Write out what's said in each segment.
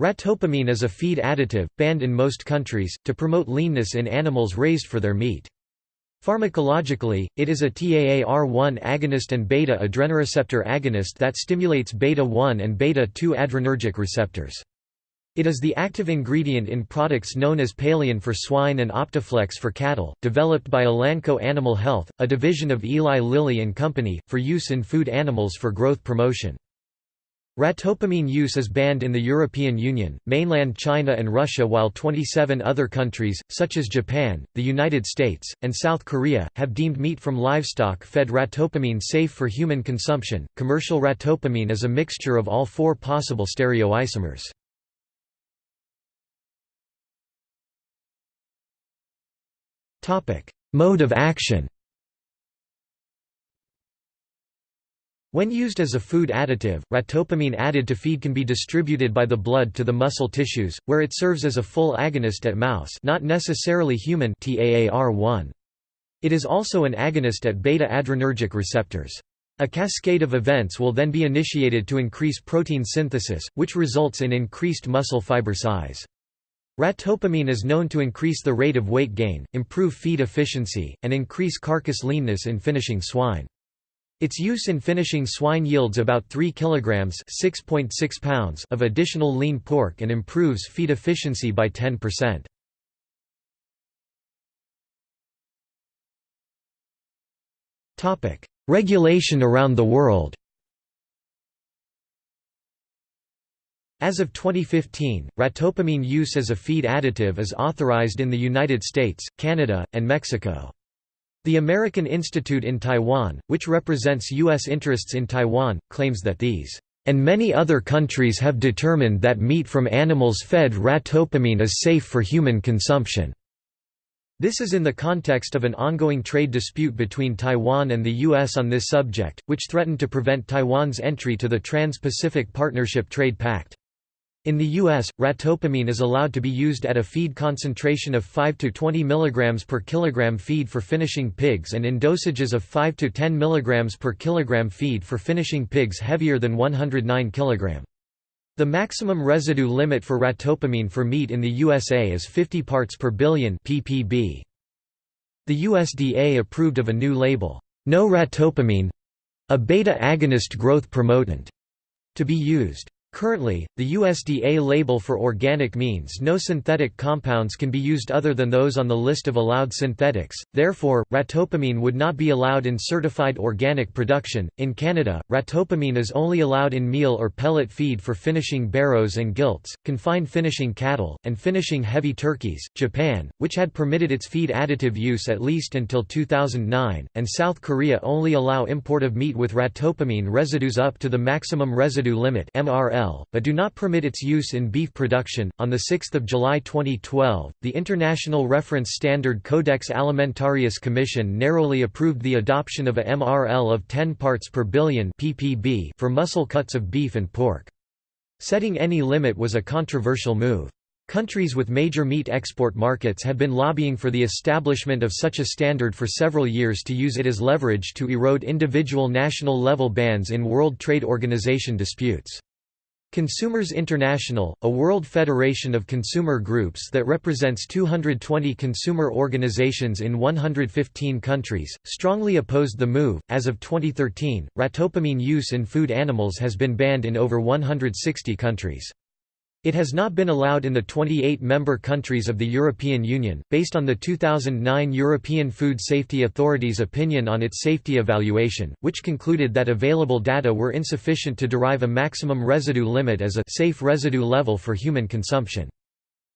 Ratophamine is a feed additive, banned in most countries, to promote leanness in animals raised for their meat. Pharmacologically, it is a TAAR1 agonist and beta-adrenoreceptor agonist that stimulates beta-1 and beta-2 adrenergic receptors. It is the active ingredient in products known as Paleon for swine and Optiflex for cattle, developed by Elanco Animal Health, a division of Eli Lilly and Company, for use in food animals for growth promotion. Ratophamine use is banned in the European Union, mainland China and Russia while 27 other countries, such as Japan, the United States, and South Korea, have deemed meat from livestock fed ratopamine safe for human consumption. Commercial ratopamine is a mixture of all four possible stereoisomers. Mode of action When used as a food additive, ratophamine added to feed can be distributed by the blood to the muscle tissues, where it serves as a full agonist at mouse not necessarily human TAAR1. It is also an agonist at beta-adrenergic receptors. A cascade of events will then be initiated to increase protein synthesis, which results in increased muscle fiber size. Ratophamine is known to increase the rate of weight gain, improve feed efficiency, and increase carcass leanness in finishing swine. Its use in finishing swine yields about 3 kg (6.6 pounds) of additional lean pork and improves feed efficiency by 10%. Topic: Regulation around the world. As of 2015, ratopamine use as a feed additive is authorized in the United States, Canada, and Mexico. The American Institute in Taiwan, which represents U.S. interests in Taiwan, claims that these and many other countries have determined that meat from animals fed ratopamine is safe for human consumption. This is in the context of an ongoing trade dispute between Taiwan and the U.S. on this subject, which threatened to prevent Taiwan's entry to the Trans-Pacific Partnership Trade Pact. In the U.S., ratophamine is allowed to be used at a feed concentration of 5 to 20 mg per kilogram feed for finishing pigs and in dosages of 5 to 10 mg per kilogram feed for finishing pigs heavier than 109 kg. The maximum residue limit for ratophamine for meat in the USA is 50 parts per billion ppb. The USDA approved of a new label, no ratophamine a beta agonist growth promotant to be used. Currently, the USDA label for organic means no synthetic compounds can be used other than those on the list of allowed synthetics, therefore, ratophamine would not be allowed in certified organic production. In Canada, ratophamine is only allowed in meal or pellet feed for finishing barrows and gilts, confined finishing cattle, and finishing heavy turkeys. Japan, which had permitted its feed additive use at least until 2009, and South Korea only allow import of meat with ratophamine residues up to the maximum residue limit MRL but do not permit its use in beef production. On 6 July 2012, the International Reference Standard Codex Alimentarius Commission narrowly approved the adoption of a MRL of 10 parts per billion ppb for muscle cuts of beef and pork. Setting any limit was a controversial move. Countries with major meat export markets had been lobbying for the establishment of such a standard for several years to use it as leverage to erode individual national level bans in World Trade Organization disputes. Consumers International, a world federation of consumer groups that represents 220 consumer organizations in 115 countries, strongly opposed the move. As of 2013, ratopamine use in food animals has been banned in over 160 countries. It has not been allowed in the 28 member countries of the European Union, based on the 2009 European Food Safety Authority's opinion on its safety evaluation, which concluded that available data were insufficient to derive a maximum residue limit as a safe residue level for human consumption.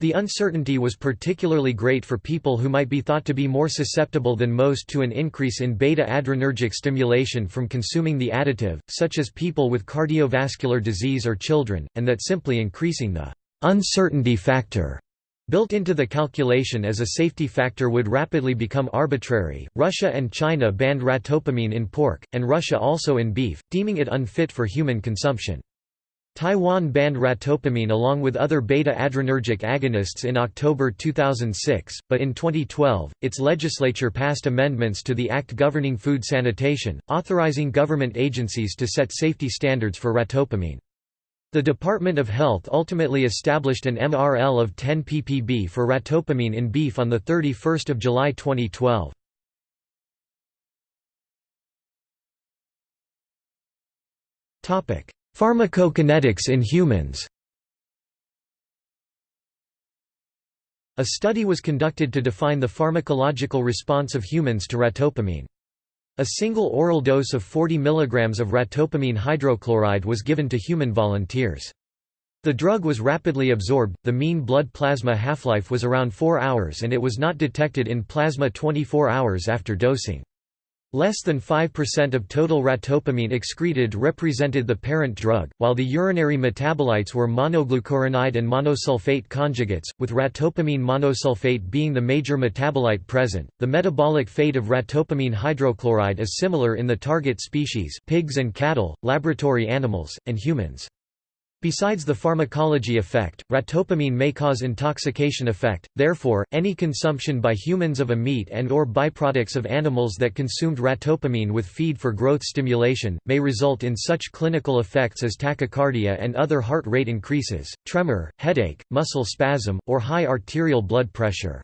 The uncertainty was particularly great for people who might be thought to be more susceptible than most to an increase in beta-adrenergic stimulation from consuming the additive, such as people with cardiovascular disease or children, and that simply increasing the uncertainty factor built into the calculation as a safety factor would rapidly become arbitrary. Russia and China banned ratophamine in pork, and Russia also in beef, deeming it unfit for human consumption. Taiwan banned ratophamine along with other beta-adrenergic agonists in October 2006, but in 2012, its legislature passed amendments to the Act governing food sanitation, authorizing government agencies to set safety standards for ratophamine. The Department of Health ultimately established an MRL of 10 ppb for ratopoamine in beef on 31 July 2012. Pharmacokinetics in humans A study was conducted to define the pharmacological response of humans to ratopamine. A single oral dose of 40 mg of ratopamine hydrochloride was given to human volunteers. The drug was rapidly absorbed, the mean blood plasma half-life was around 4 hours and it was not detected in plasma 24 hours after dosing. Less than 5% of total ratopoamine excreted represented the parent drug, while the urinary metabolites were monoglucuronide and monosulfate conjugates, with ratopoamine monosulfate being the major metabolite present. The metabolic fate of ratopoamine hydrochloride is similar in the target species, pigs and cattle, laboratory animals, and humans. Besides the pharmacology effect, ratopamine may cause intoxication effect, therefore, any consumption by humans of a meat and or byproducts of animals that consumed ratopamine with feed for growth stimulation, may result in such clinical effects as tachycardia and other heart rate increases, tremor, headache, muscle spasm, or high arterial blood pressure.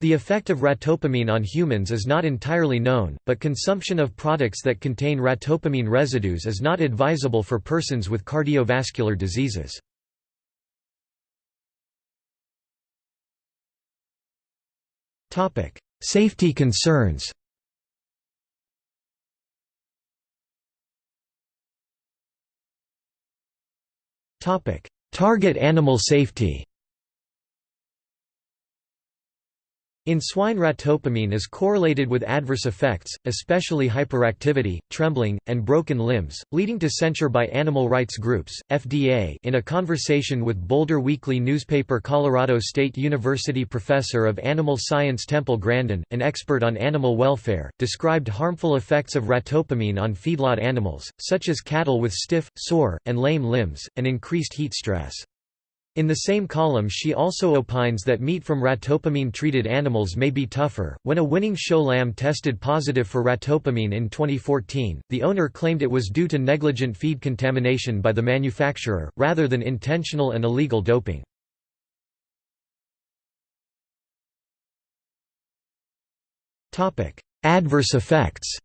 The effect of ratopamine on humans is not entirely known, but consumption of products that contain ratopamine residues is not advisable for persons with cardiovascular diseases. Safety concerns Target animal safety In swine ratopamine is correlated with adverse effects, especially hyperactivity, trembling, and broken limbs, leading to censure by animal rights groups. FDA In a conversation with Boulder Weekly newspaper Colorado State University professor of animal science Temple Grandin, an expert on animal welfare, described harmful effects of ratopamine on feedlot animals, such as cattle with stiff, sore, and lame limbs, and increased heat stress. In the same column she also opines that meat from ratopamine-treated animals may be tougher. When a winning show lamb tested positive for ratopamine in 2014, the owner claimed it was due to negligent feed contamination by the manufacturer, rather than intentional and illegal doping. Adverse effects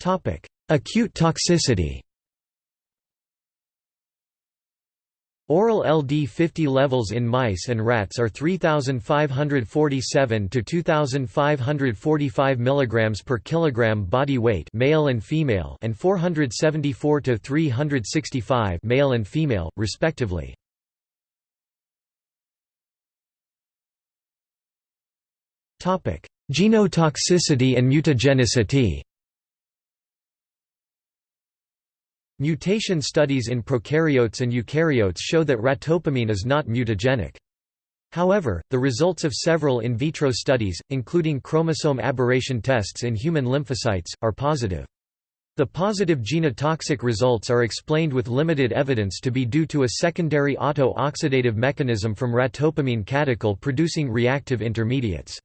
Topic: Acute toxicity. Oral LD50 levels in mice and rats are 3547 to 2545 mg per kilogram body weight male and female and 474 to 365 male and female respectively. Topic: Genotoxicity and mutagenicity. Mutation studies in prokaryotes and eukaryotes show that ratopamine is not mutagenic. However, the results of several in vitro studies, including chromosome aberration tests in human lymphocytes, are positive. The positive genotoxic results are explained with limited evidence to be due to a secondary auto-oxidative mechanism from ratopamine catechol producing reactive intermediates.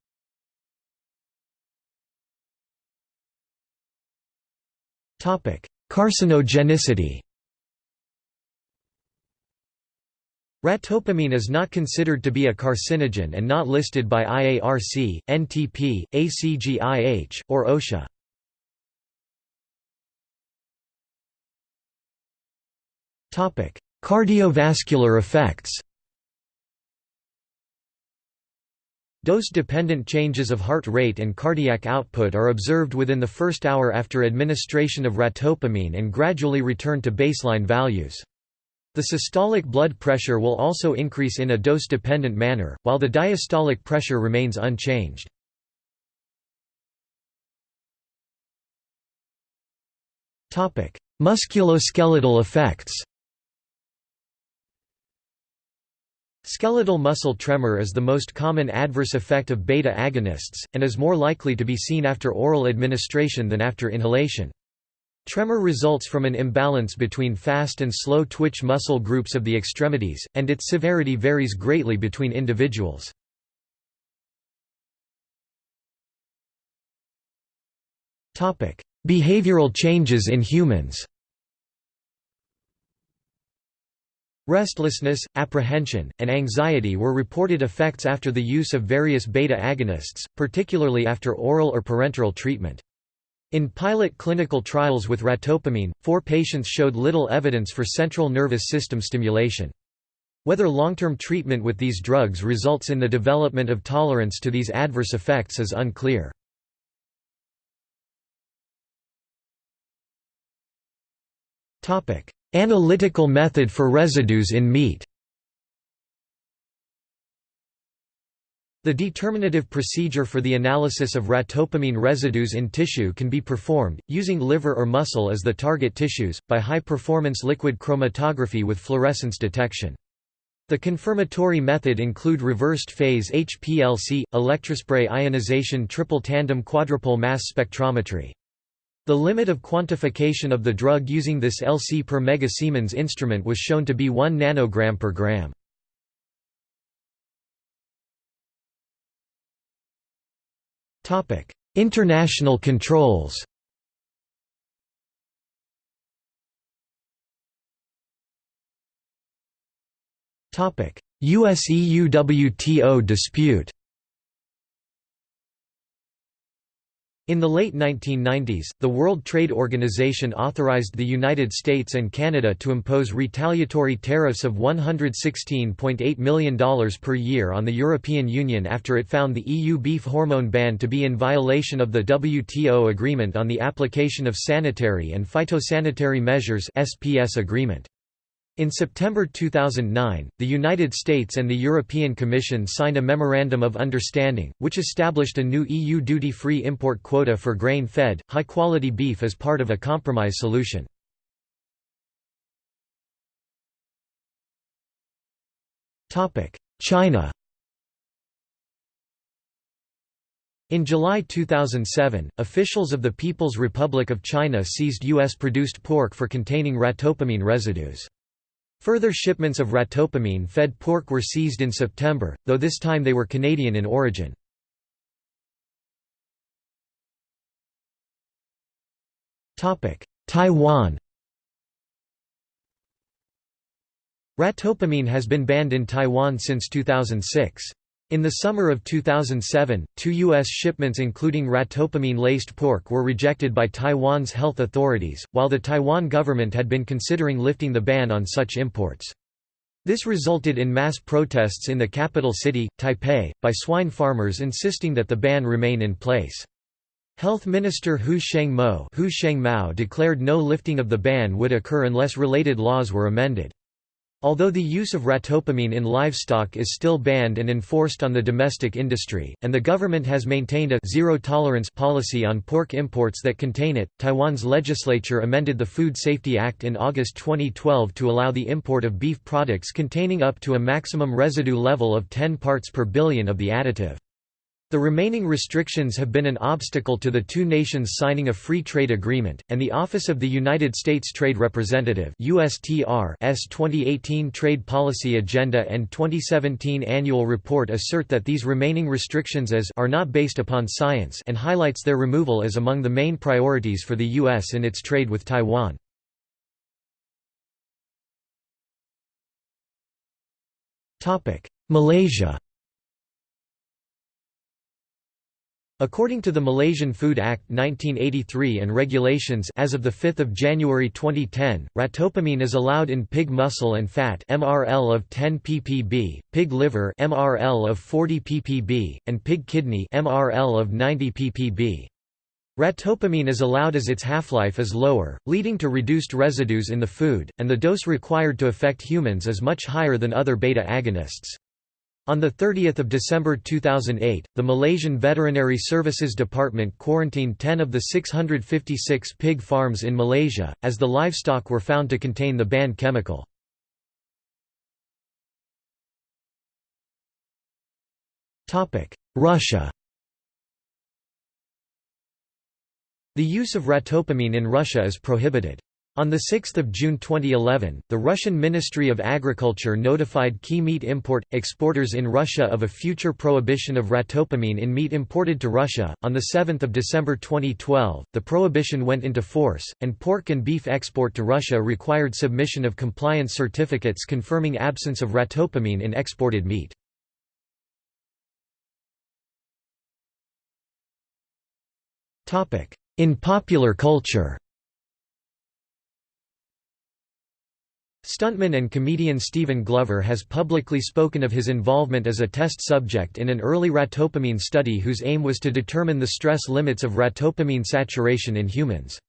Carcinogenicity Ratopamine is not considered to be a carcinogen and not listed by IARC, NTP, ACGIH, or OSHA. Cardiovascular effects Dose-dependent changes of heart rate and cardiac output are observed within the first hour after administration of ratopoamine and gradually return to baseline values. The systolic blood pressure will also increase in a dose-dependent manner, while the diastolic pressure remains unchanged. Musculoskeletal effects Skeletal muscle tremor is the most common adverse effect of beta agonists, and is more likely to be seen after oral administration than after inhalation. Tremor results from an imbalance between fast and slow twitch muscle groups of the extremities, and its severity varies greatly between individuals. Behavioral changes in humans Restlessness, apprehension, and anxiety were reported effects after the use of various beta agonists, particularly after oral or parenteral treatment. In pilot clinical trials with ratopamine, four patients showed little evidence for central nervous system stimulation. Whether long-term treatment with these drugs results in the development of tolerance to these adverse effects is unclear. Analytical method for residues in meat The determinative procedure for the analysis of ratopamine residues in tissue can be performed, using liver or muscle as the target tissues, by high-performance liquid chromatography with fluorescence detection. The confirmatory method include reversed phase HPLC, electrospray ionization triple tandem quadrupole mass spectrometry. The limit of quantification of the drug using this LC per mega Siemens instrument was shown to be 1 nanogram per gram. International controls US-EU WTO dispute In the late 1990s, the World Trade Organization authorized the United States and Canada to impose retaliatory tariffs of $116.8 million per year on the European Union after it found the EU beef hormone ban to be in violation of the WTO Agreement on the Application of Sanitary and Phytosanitary Measures SPS agreement. In September 2009, the United States and the European Commission signed a Memorandum of Understanding, which established a new EU duty-free import quota for grain-fed, high-quality beef as part of a compromise solution. China In July 2007, officials of the People's Republic of China seized U.S.-produced pork for containing ratopamine residues. Further shipments of ratopamine-fed pork were seized in September, though this time they were Canadian in origin. Taiwan Ratopamine has been banned in Taiwan since 2006. In the summer of 2007, two U.S. shipments including ratopamine-laced pork were rejected by Taiwan's health authorities, while the Taiwan government had been considering lifting the ban on such imports. This resulted in mass protests in the capital city, Taipei, by swine farmers insisting that the ban remain in place. Health Minister Hu Shengmo declared no lifting of the ban would occur unless related laws were amended. Although the use of ratopamine in livestock is still banned and enforced on the domestic industry, and the government has maintained a zero-tolerance policy on pork imports that contain it, Taiwan's legislature amended the Food Safety Act in August 2012 to allow the import of beef products containing up to a maximum residue level of 10 parts per billion of the additive. The remaining restrictions have been an obstacle to the two nations signing a free trade agreement, and the Office of the United States Trade Representative USTR's 2018 Trade Policy Agenda and 2017 Annual Report assert that these remaining restrictions as are not based upon science and highlights their removal as among the main priorities for the U.S. in its trade with Taiwan. Malaysia According to the Malaysian Food Act 1983 and regulations as of 5 January 2010, ratopamine is allowed in pig muscle and fat MRL of 10 ppb, pig liver MRL of 40 ppb, and pig kidney MRL of 90 ppb. Ratopamine is allowed as its half-life is lower, leading to reduced residues in the food, and the dose required to affect humans is much higher than other beta agonists. On 30 December 2008, the Malaysian Veterinary Services Department quarantined 10 of the 656 pig farms in Malaysia, as the livestock were found to contain the banned chemical. Russia The use of ratopamine in Russia is prohibited. On 6 June 2011, the Russian Ministry of Agriculture notified key meat import exporters in Russia of a future prohibition of ratopamine in meat imported to Russia. On 7 December 2012, the prohibition went into force, and pork and beef export to Russia required submission of compliance certificates confirming absence of ratopamine in exported meat. In popular culture Stuntman and comedian Stephen Glover has publicly spoken of his involvement as a test subject in an early ratopamine study whose aim was to determine the stress limits of ratopamine saturation in humans.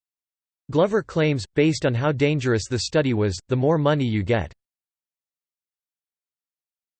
Glover claims, based on how dangerous the study was, the more money you get.